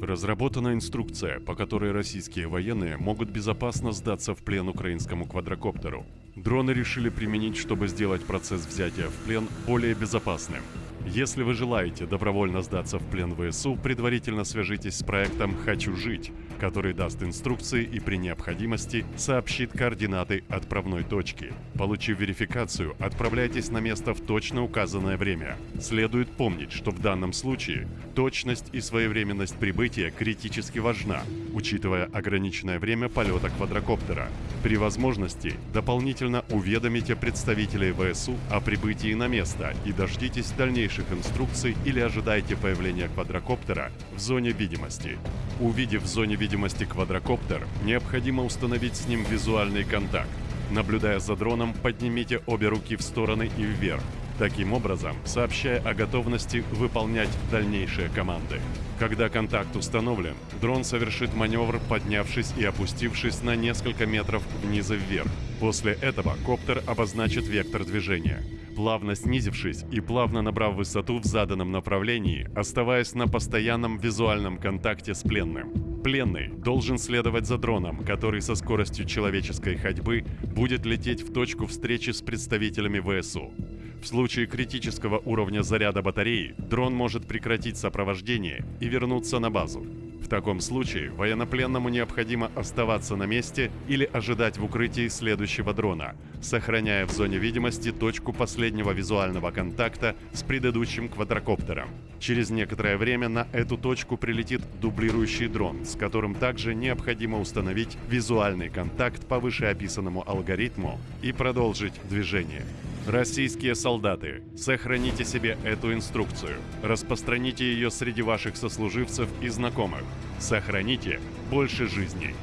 Разработана инструкция, по которой российские военные могут безопасно сдаться в плен украинскому квадрокоптеру. Дроны решили применить, чтобы сделать процесс взятия в плен более безопасным. Если вы желаете добровольно сдаться в плен ВСУ, предварительно свяжитесь с проектом «Хочу жить», который даст инструкции и при необходимости сообщит координаты отправной точки. Получив верификацию, отправляйтесь на место в точно указанное время. Следует помнить, что в данном случае точность и своевременность прибытия критически важна, учитывая ограниченное время полета квадрокоптера. При возможности дополнительно уведомите представителей ВСУ о прибытии на место и дождитесь дальнейших инструкций или ожидайте появления квадрокоптера в зоне видимости. Увидев в зоне видимости квадрокоптер, необходимо установить с ним визуальный контакт. Наблюдая за дроном, поднимите обе руки в стороны и вверх, таким образом сообщая о готовности выполнять дальнейшие команды. Когда контакт установлен, дрон совершит маневр, поднявшись и опустившись на несколько метров вниз и вверх. После этого коптер обозначит вектор движения. Плавно снизившись и плавно набрав высоту в заданном направлении, оставаясь на постоянном визуальном контакте с пленным. Пленный должен следовать за дроном, который со скоростью человеческой ходьбы будет лететь в точку встречи с представителями ВСУ. В случае критического уровня заряда батареи дрон может прекратить сопровождение и вернуться на базу. В таком случае военнопленному необходимо оставаться на месте или ожидать в укрытии следующего дрона, сохраняя в зоне видимости точку последнего визуального контакта с предыдущим квадрокоптером. Через некоторое время на эту точку прилетит дублирующий дрон, с которым также необходимо установить визуальный контакт по вышеописанному алгоритму и продолжить движение. Российские солдаты, сохраните себе эту инструкцию, распространите ее среди ваших сослуживцев и знакомых. Сохраните больше жизней.